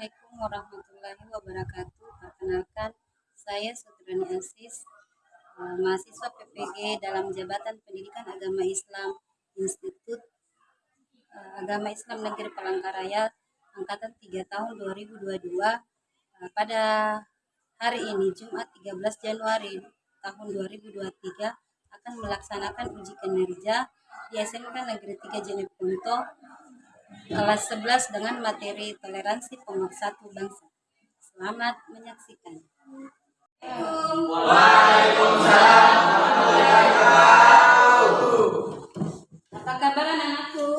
Assalamualaikum warahmatullahi wabarakatuh. Perkenalkan, saya Sutrani Asis, eh, mahasiswa PPG dalam Jabatan Pendidikan Agama Islam Institut eh, Agama Islam Negeri Palangkaraya angkatan 3 tahun 2022 eh, pada hari ini Jumat 13 Januari tahun 2023 akan melaksanakan uji kinerja di SMK Negeri 3 Jeneponto kelas 11 dengan materi toleransi pemersatu bangsa. Selamat menyaksikan. Apa kabar anak-anakku?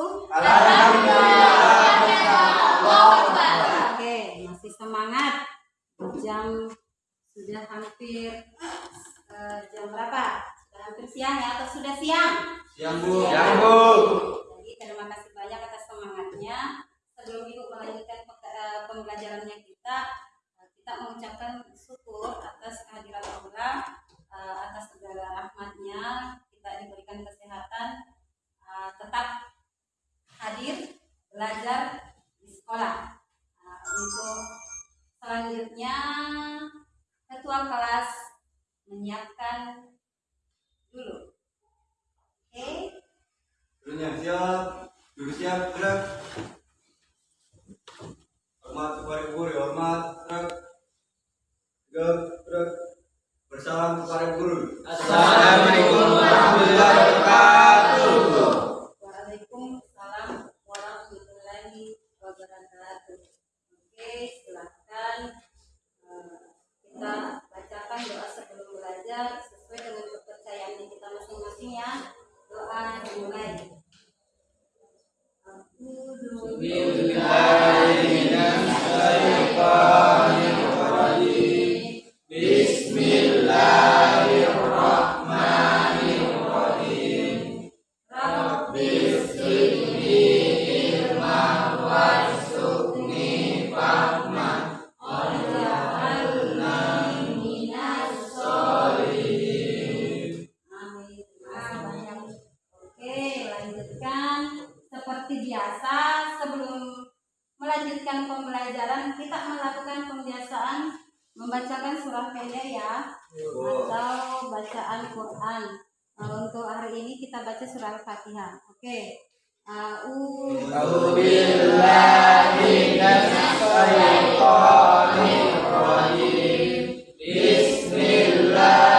Oke, masih semangat. Jam sudah hampir eh, jam berapa? Sudah hampir siang ya atau sudah siang? Siang Bu. Siang, Bu. Terima kasih banyak atas semangatnya. Sebelum Ibu melanjutkan eh, pembelajarannya kita, eh, kita mengucapkan syukur atas kehadiran Allah, eh, atas segala rahmatnya, kita diberikan kesehatan, eh, tetap hadir belajar di sekolah. Untuk selanjutnya, ketua kelas menyiapkan dulu. Oke. Gurunya siap. Guru siap. Gerak. Hormat kepada guru. Hormat. Gerak. Gerak. Gerak. Bersalam kepada guru. Assalamualaikum warahmatullahi wabarakatuh. Waalaikumsalam warahmatullahi wabarakatuh. Oke, silahkan eh, kita bacakan doa sebelum belajar sesuai dengan kepercayaan kita masing-masing ya. Doa dimulai. Bila seperti biasa sebelum melanjutkan pembelajaran kita melakukan pembiasaan membacakan surah pendek ya atau bacaan Quran. Nah, untuk hari ini kita baca surah fatihah Oke. Okay. Bismillah.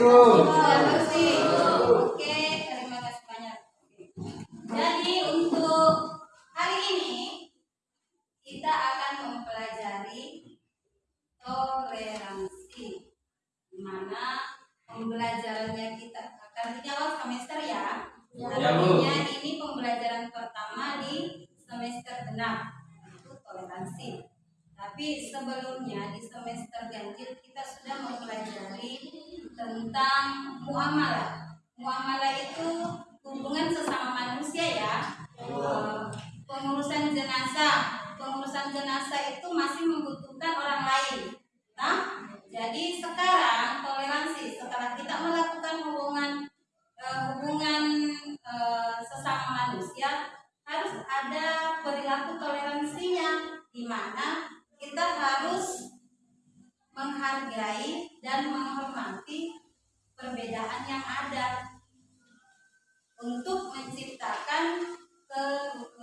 Bersih? Sudah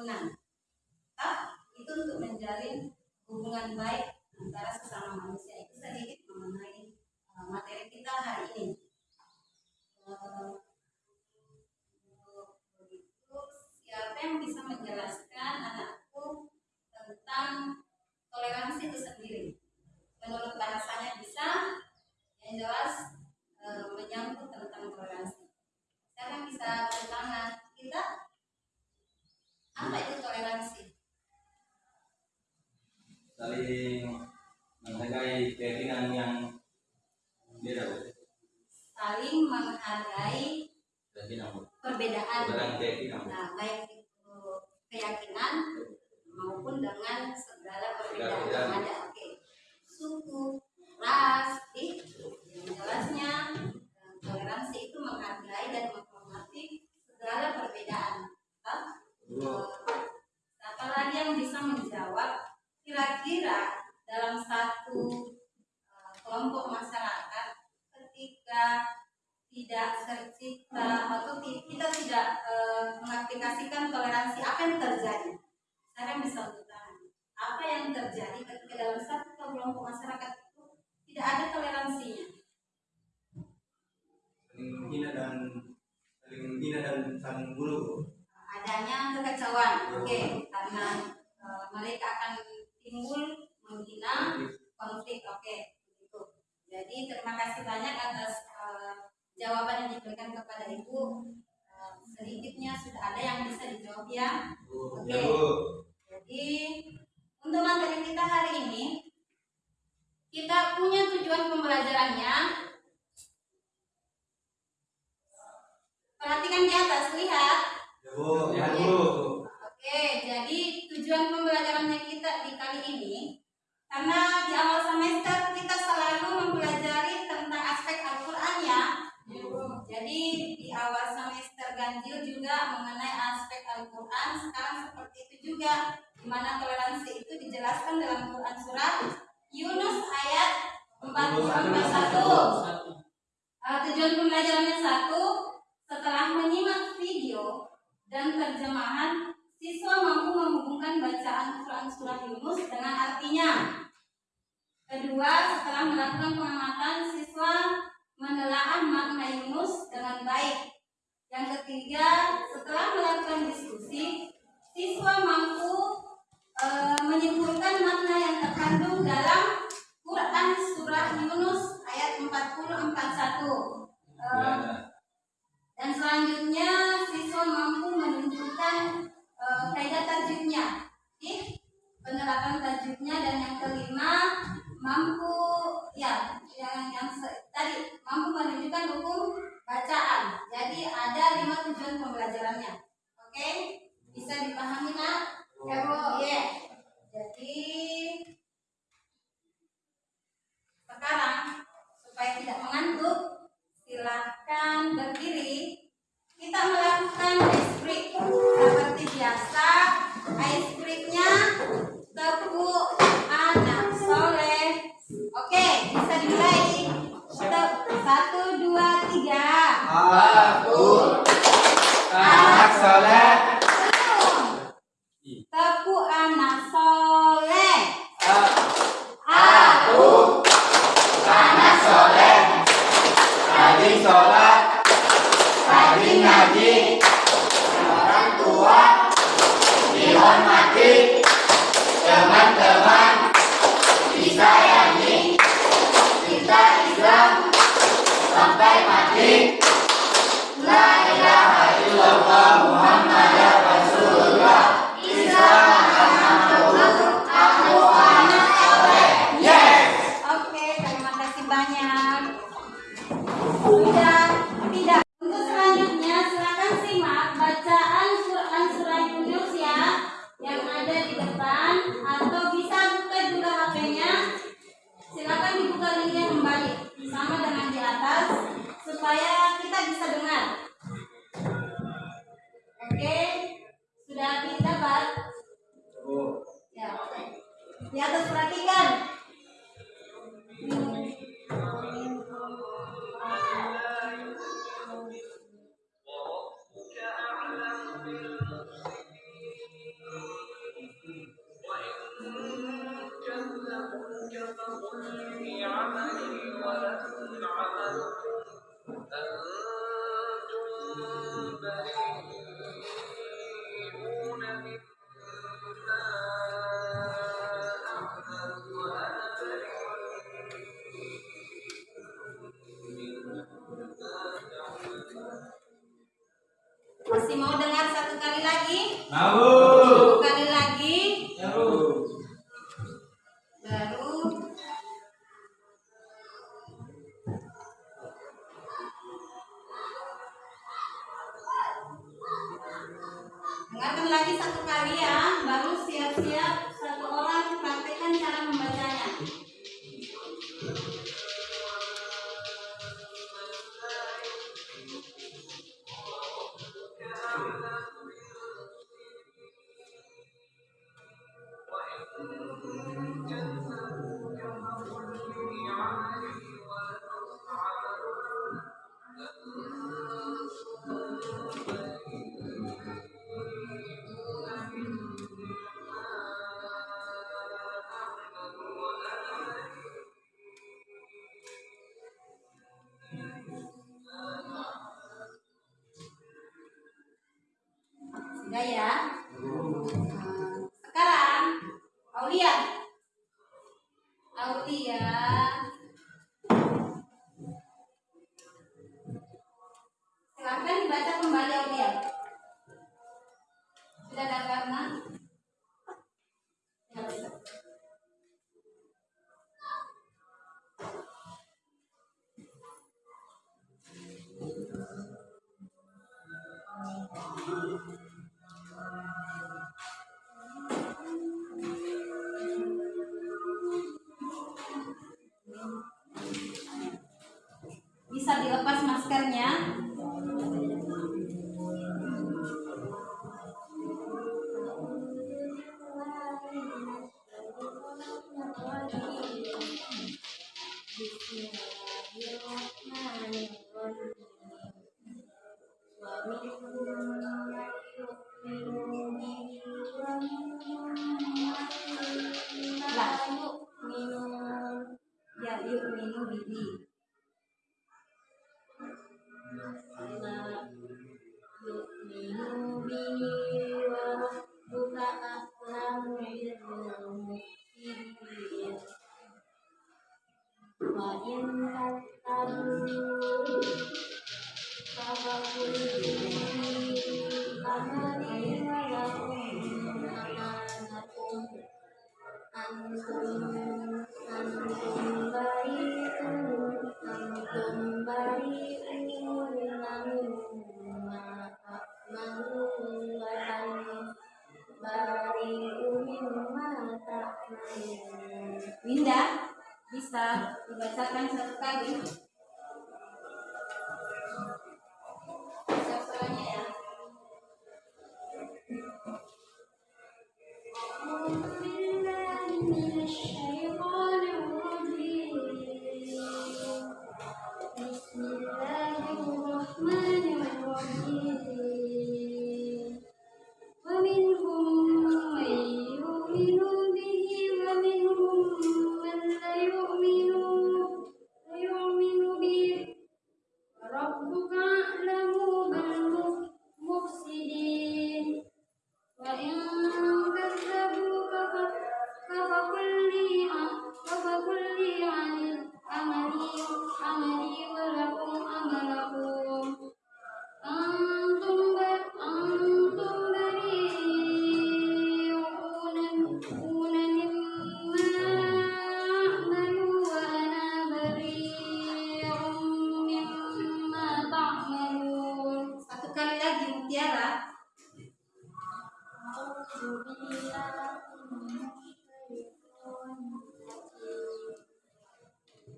Ah, itu untuk menjalin hubungan baik antara sesama manusia itu sedikit mengenai uh, materi kita hari ini. Begitu, siapa yang bisa menjelaskan anakku tentang toleransi itu sendiri? Menurut bahasanya bisa, yang jelas uh, menyangkut tentang toleransi. Siapa yang bisa bertangan? Kita apa itu toleransi? Saling menghargai keyakinan yang beda, Bu. Saling menghargai Keyakinan, Bu. perbedaan. Perbedaan keyakinan. Bu. Nah, baik itu keyakinan maupun dengan segala perbedaan yang ada. Oke, suku, ras, itu yang jelasnya eh, toleransi itu menghargai dan menghormati segala perbedaan. Hah? Bu. Eh, Siapa lagi yang bisa menjawab kira-kira dalam satu eh, kelompok masyarakat ketika tidak tercipta atau kita tidak eh, mengaplikasikan toleransi apa yang terjadi? Saya bisa. Apa yang terjadi ketika dalam satu kelompok masyarakat itu tidak ada toleransinya? saling menghina dan saling menghina dan saling. Adanya kekacauan. Oke, karena eh, mereka akan timbul menghina konflik. Oke, begitu. Jadi terima kasih banyak atas eh, jawaban yang diberikan kepada ibu. Eh, sedikitnya sudah ada yang bisa dijawab ya. Bu. Oke. Ya, Bu. Jadi untuk materi kita hari ini kita punya tujuan pembelajarannya. Perhatikan di atas, lihat. Ya Bu. Ya, Bu. Oke, jadi tujuan pembelajarannya kita di kali ini karena di awal semester kita selalu mempelajari tentang aspek Al-Qur'an ya. Jadi di awal semester ganjil juga mengenai aspek Al-Qur'an, sekarang seperti itu juga di mana toleransi itu dijelaskan dalam Quran surat Yunus ayat 41. Uh, tujuan pembelajarannya satu, setelah menyimak video dan terjemahan, siswa mampu menghubungkan bacaan Quran surah Yunus dengan artinya. Kedua, setelah melakukan pengamatan, siswa menelaah makna Yunus dengan baik. Yang ketiga, setelah melakukan diskusi, siswa mampu eh, menyimpulkan makna yang terkandung dalam Quran surah Yunus ayat 40 41. Dan selanjutnya siswa mampu menunjukkan e, kaidah tajwidnya. Oke? Penerapan tajwidnya dan yang kelima mampu ya yang yang tadi mampu menunjukkan hukum bacaan. Jadi ada lima tujuan pembelajarannya. Oke? Bisa dipahami nak? Kalau ya. Yeah. Jadi sekarang supaya tidak mengantuk Silahkan berdiri. Kita melakukan ice break seperti biasa. Ice breaknya tepuk anak soleh. Oke, bisa dimulai. Satu, dua, tiga. Ah. Di atas perhatikan.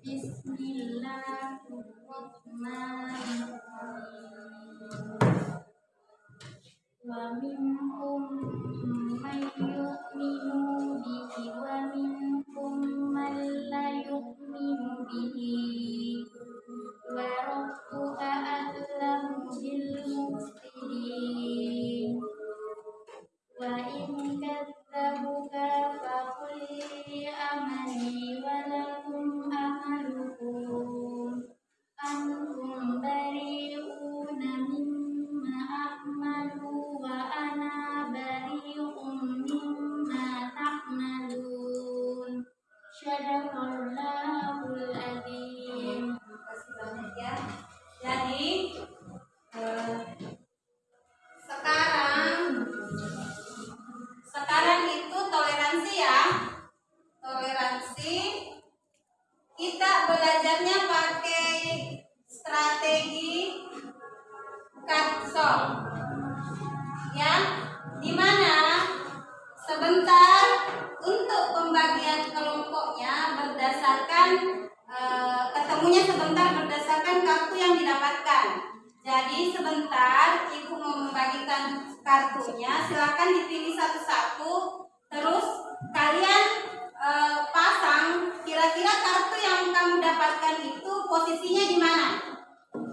Bismillahirrahmanirrahim. Wa minhum man untuk pembagian kelompoknya berdasarkan eh, ketemunya sebentar berdasarkan kartu yang didapatkan. Jadi sebentar ibu membagikan kartunya, silakan dipilih satu-satu. Terus kalian eh, pasang kira-kira kartu yang kamu dapatkan itu posisinya di mana?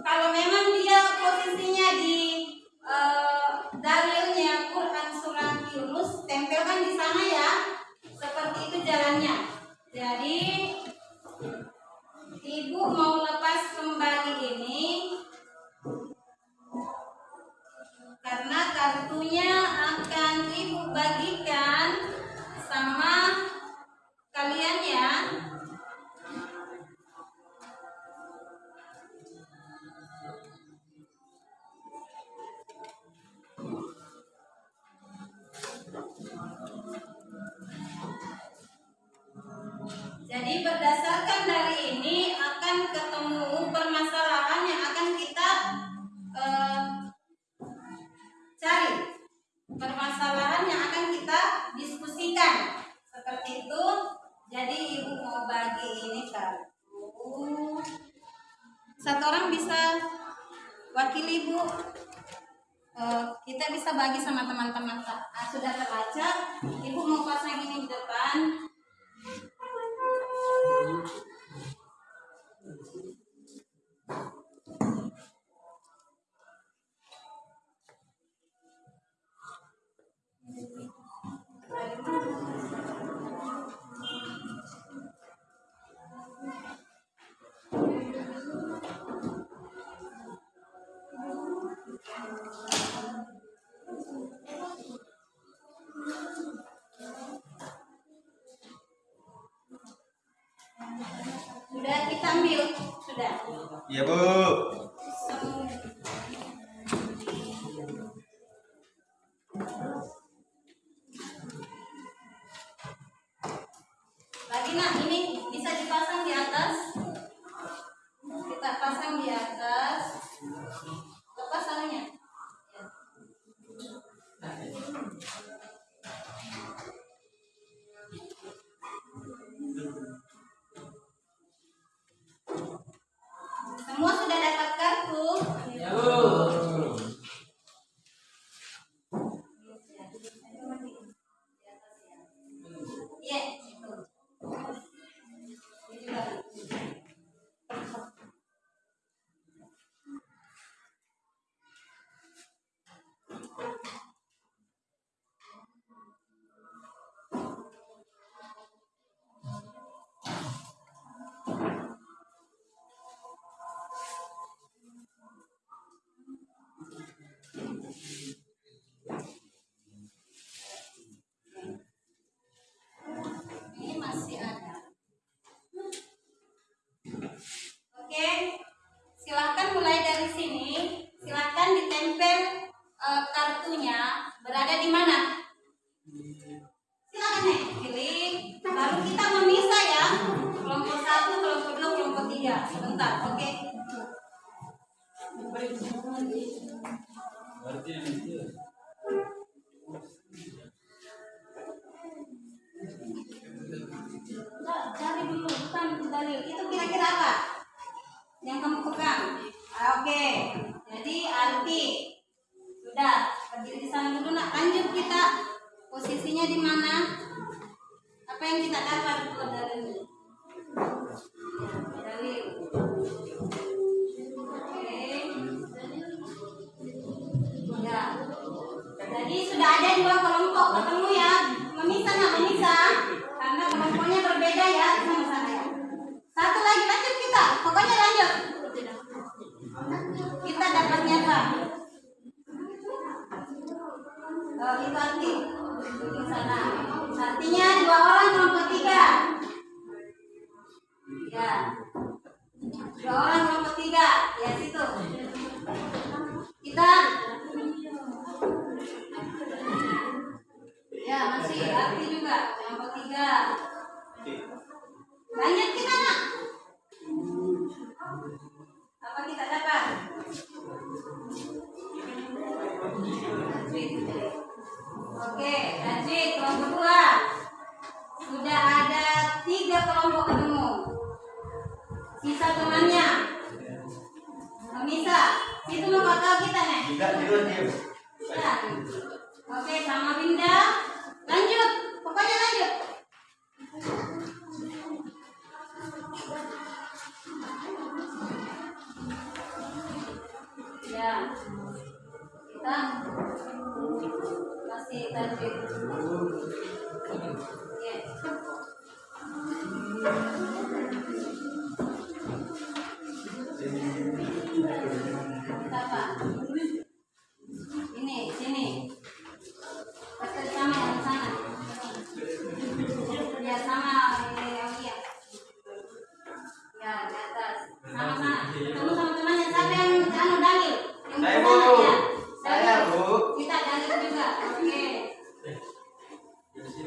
Kalau memang dia posisinya di eh, dalilnya Quran surat Yunus, tempelkan di sana ya. Seperti itu jalannya. Jadi ibu mau lepas kembali ini karena kartunya akan ibu bagikan sama kalian ya. Berdasarkan dari ini akan ketemu permasalahan yang akan kita eh, cari permasalahan yang akan kita diskusikan seperti itu. Jadi ibu mau bagi ini kartu. Satu orang bisa wakili ibu. Eh, kita bisa bagi sama teman-teman Ah, sudah terbaca. Ibu mau pasang ini di depan. Sudah kita ambil, sudah. Iya bu. oke. Berarti itu cari dulu bukan dari itu kira-kira apa? yang kamu pegang. Ah, oke. Okay. jadi arti. Sudah berdiri di sana dulu nak. Lanjut kita. Posisinya di mana? Apa yang kita dapat dari sudah ada dua kelompok ketemu ya. Memisah nggak memisah? Karena kelompoknya berbeda ya sama ya. Satu lagi lanjut kita. Pokoknya lanjut. Kita dapat nyata. Oh, itu arti. Di sana artinya dua orang kelompok tiga ya dua orang kelompok tiga ya situ. Kita Ya, masih. Arti juga. Yang ketiga. Banyak kita, nak.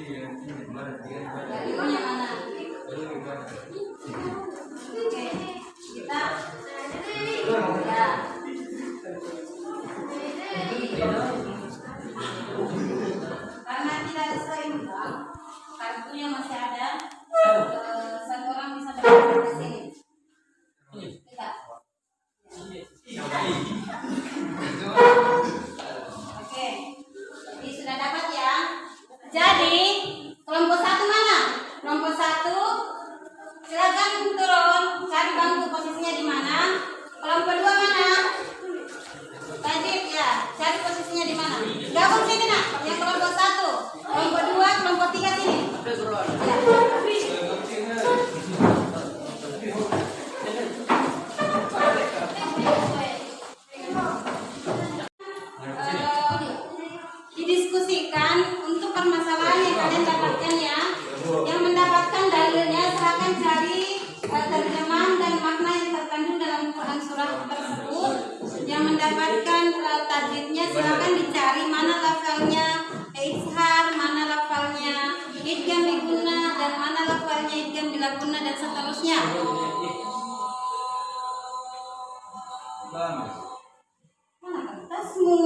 karena tidak selesai kartunya masih ada. sholat dan seterusnya. Iya, iya, iya. Mana pentasmu?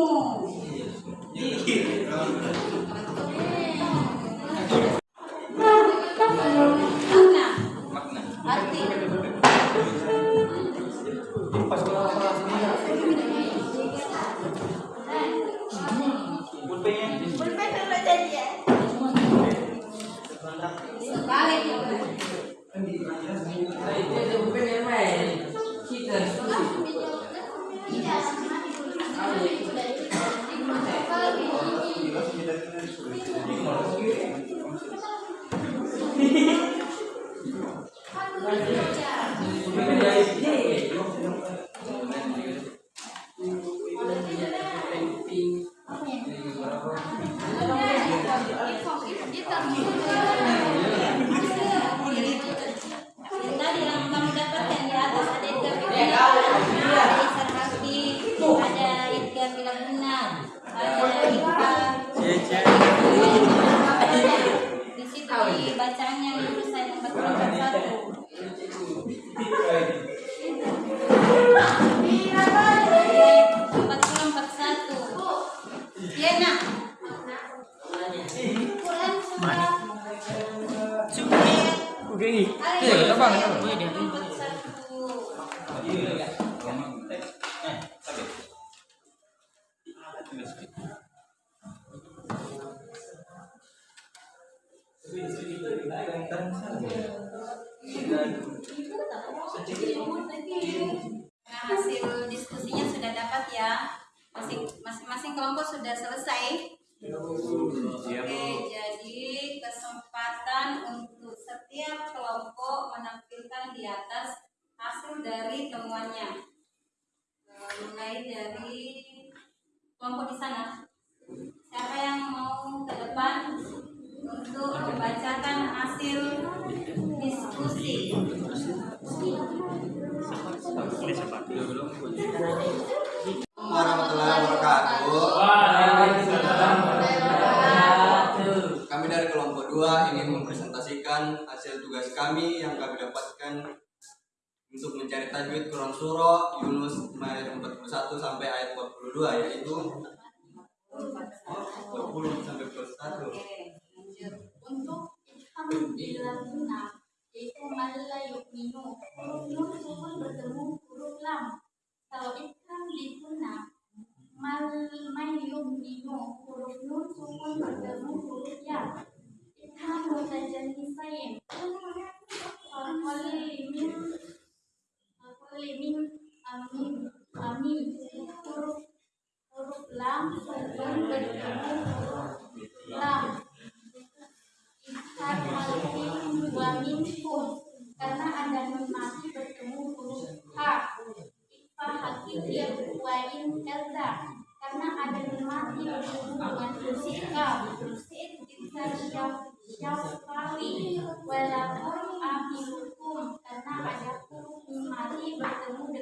Tajwid Quran Surah Yunus ayat 41 sampai ayat 42 yaitu 20 sampai 41. Oke, lanjut. untuk alhamdulillah yaitu malla yu'minu huruf nun sukun bertemu huruf lam kalau ikram dituna mal may yu'minu huruf nun sukun bertemu huruf ya ikram mutajanisain Al-Qalimin Al-Qalimin Amin Amin huruf huruf lam sukun bertemu huruf lam Ishak malkin wa minkum karena ada mati bertemu huruf h. Ifa hakiki wa in kaza karena ada mati bertemu dengan huruf kaf. Isa syaf syafawi walakum amilukum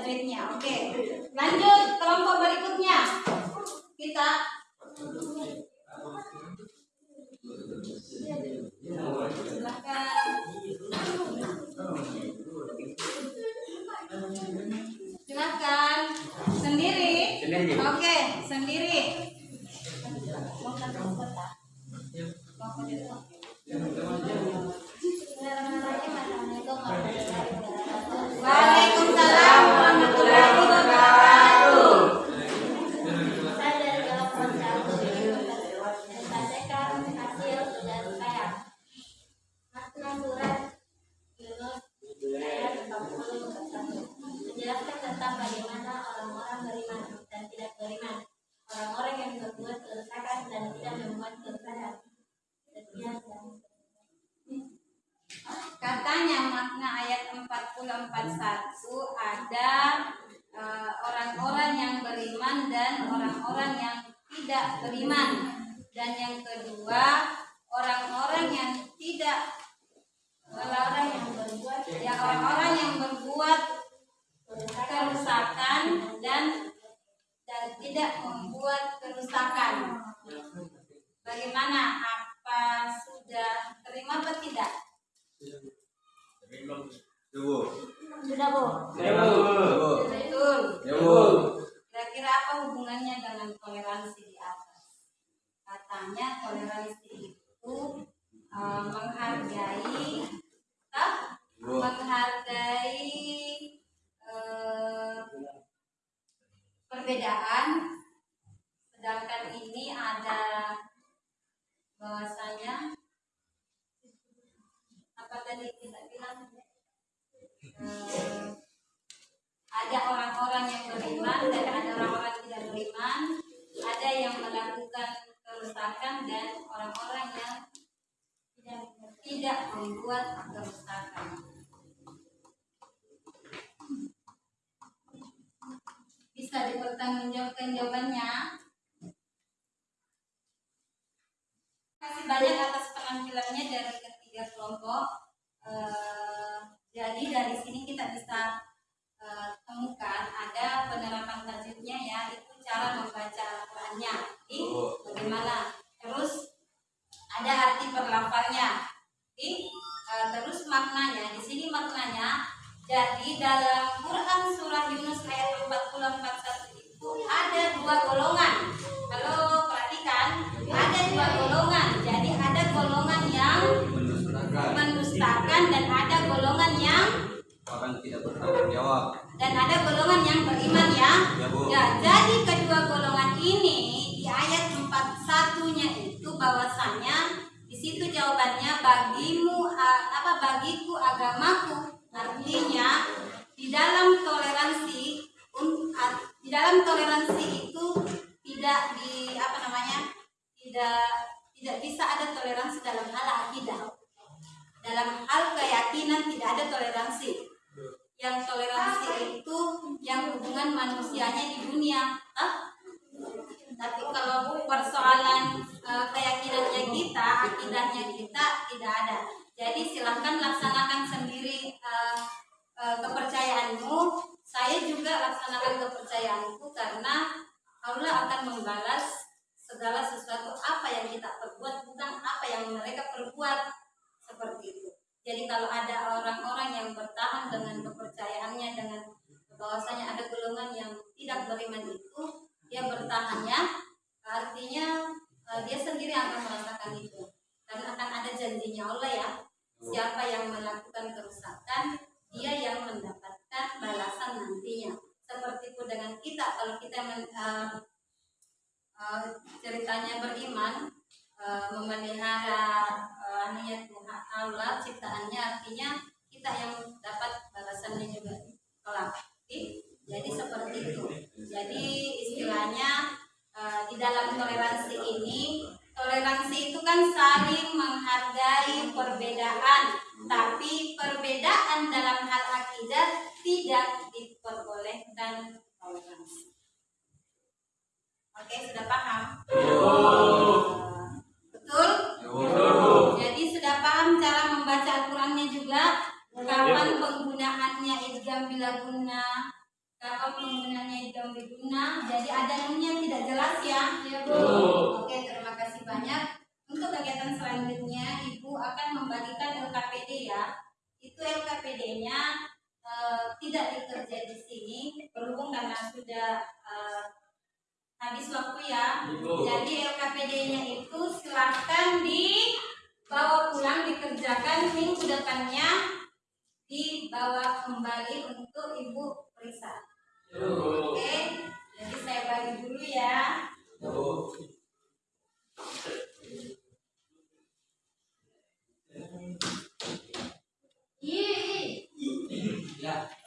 apa itu tajwidnya. Oke, ada eh, orang-orang yang beriman dan orang-orang yang tidak beriman. Dan yang kedua, orang-orang yang tidak orang-orang yang berbuat ya orang-orang yang berbuat kerusakan dan dan tidak membuat kerusakan. Bagaimana? Apa sudah terima atau tidak? Tunggu. Sudah bu. Betul. Kira-kira apa hubungannya dengan toleransi di atas? Katanya toleransi itu eh, menghargai, tak? menghargai eh, perbedaan. Sedangkan ini ada bahwasanya tadi kita bilang ada orang-orang yang beriman dan ada orang-orang tidak beriman, ada yang melakukan kerusakan dan orang-orang yang tidak tidak membuat kerusakan. Bisa dipertanggungjawabkan jawabannya. Terima kasih banyak atas penampilannya dari ketiga kelompok. Eh, jadi dari sini kita bisa eh, temukan ada penerapan tajwidnya ya, itu cara membaca Al-Qur'annya. Jadi bagaimana? Terus ada arti perlafalnya. Jadi eh, terus maknanya, di sini maknanya jadi dalam Quran surah Yunus ayat 40 41 itu ada dua golongan. Kalau perhatikan, ada dua golongan. Mendustakan dan ada golongan yang orang tidak bertanggung jawab dan ada golongan yang beriman ya. Ya, Bu. Ya, jadi kedua golongan ini di ayat 41-nya itu bahwasanya di situ jawabannya bagimu apa bagiku agamaku artinya di dalam toleransi a- di dalam toleransi itu tidak di apa namanya tidak tidak bisa ada toleransi dalam hal akidah dalam hal keyakinan tidak ada toleransi. Yang toleransi itu yang hubungan manusianya di dunia toleransi ini toleransi itu kan saling menghargai perbedaan, tapi perbedaan dalam hal akidah tidak diperbolehkan toleransi. Oke, sudah paham? Betul? Jadi sudah paham cara membaca Al-Qurannya juga Kapan penggunaannya idgham bila guna Kapan penggunaannya idgham bila guna Jadi ada nunnya tidak jelas ya. Oke terima kasih banyak. Untuk kegiatan selanjutnya Ibu akan membagikan LKPD ya. Itu LKPD-nya eh, tidak dikerja di sini Berhubung karena sudah eh, habis waktu ya. Jadi LKPD-nya itu silahkan dibawa pulang dikerjakan minggu depannya dibawa kembali untuk ibu periksa. Oke, jadi saya bagi dulu ya. Depan